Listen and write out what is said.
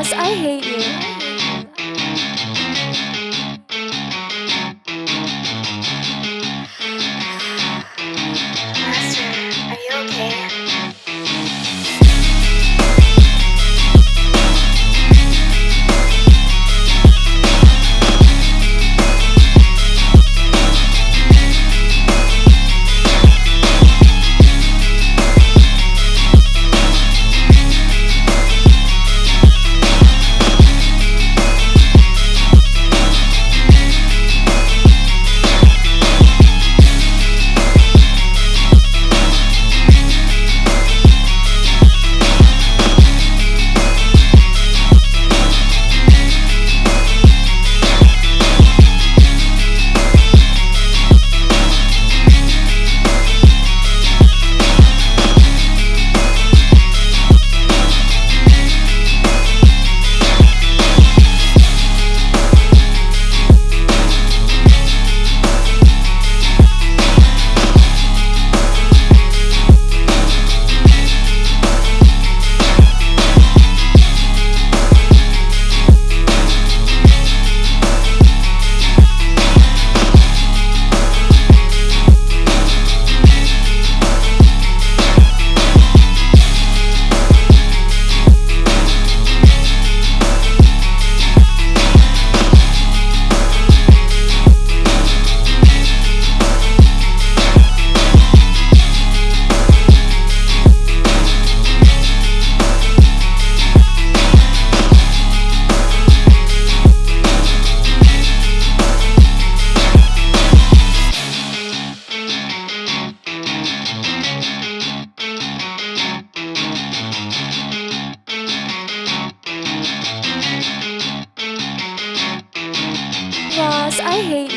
Yes, I hate you. Hate